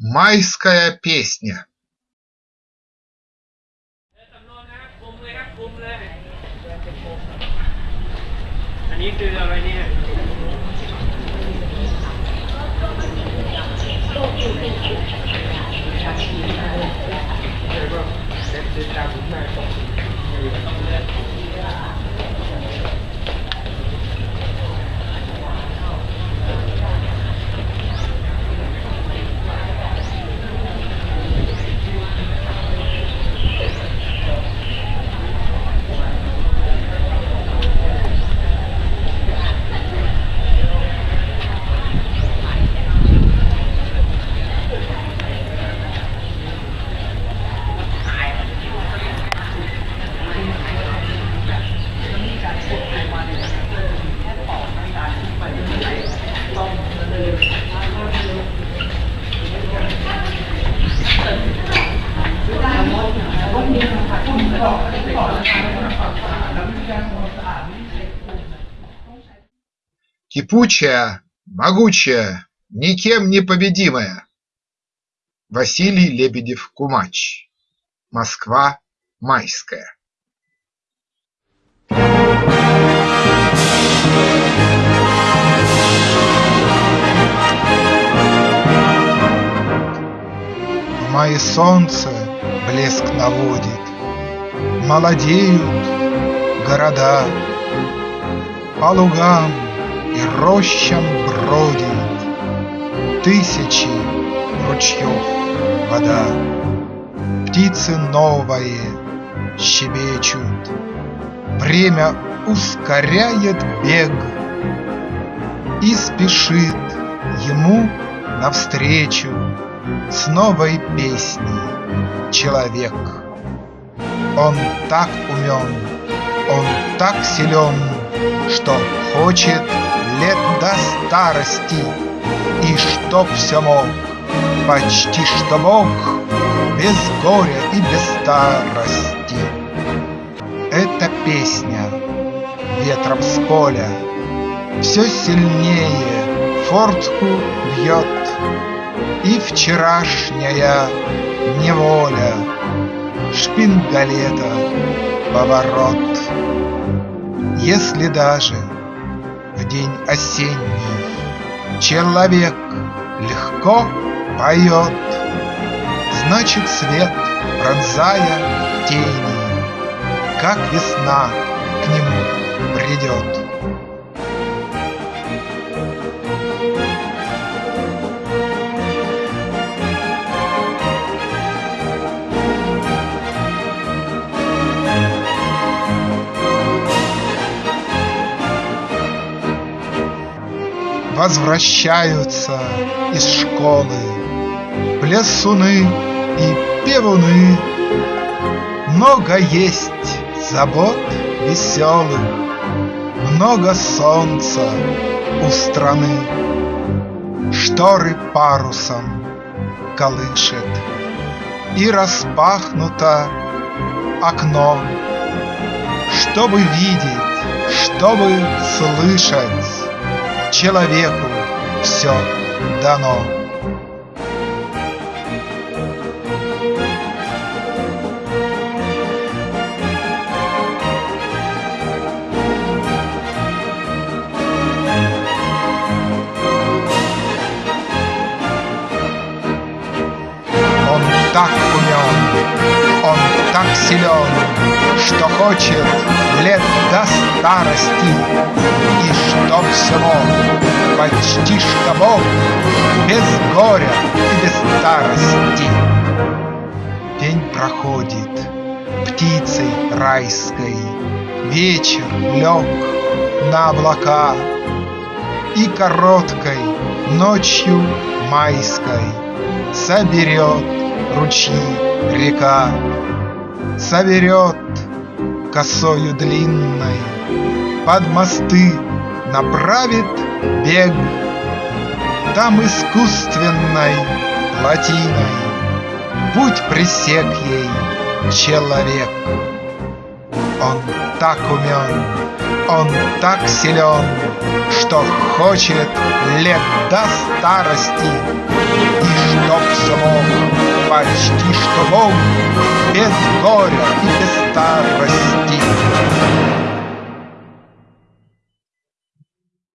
Майская песня. อัน Кипучая, могучая, никем не победимая. Василий Лебедев-Кумач Москва майская. В мае солнце блеск наводит, Молодеют города, По лугам и рощам бродит Тысячи ручьев вода. Птицы новые щебечут, Время ускоряет бег И спешит ему навстречу С новой песней человек. Он так умен, он так силен, Что хочет лет до старости, И чтоб все мог, почти что Бог, Без горя и без старости. Эта песня ветром с поля Все сильнее фортку бьет, И вчерашняя неволя Шпингалета поворот. Если даже день осенний Человек легко поет, Значит, свет, пронзая тени, Как весна к нему придет. Возвращаются из школы. Плясуны и певуны. Много есть забот веселых, Много солнца у страны. Шторы парусом колышет, И распахнуто окно, Чтобы видеть, чтобы слышать, Человеку все дано. Он так умен, он так силен, Что хочет лет до старости, И чтоб все мог, почти что Бог, Без горя и без старости. День проходит птицей райской, Вечер лег на облака, И короткой ночью майской Соберет ручьи река, Соберет косою длинной, Под мосты направит бег Там искусственной плотиной Будь пресек ей человек. Он так умен, он так силен, Что хочет лет до старости, И чтоб смог почти что мог Без горя и без старости.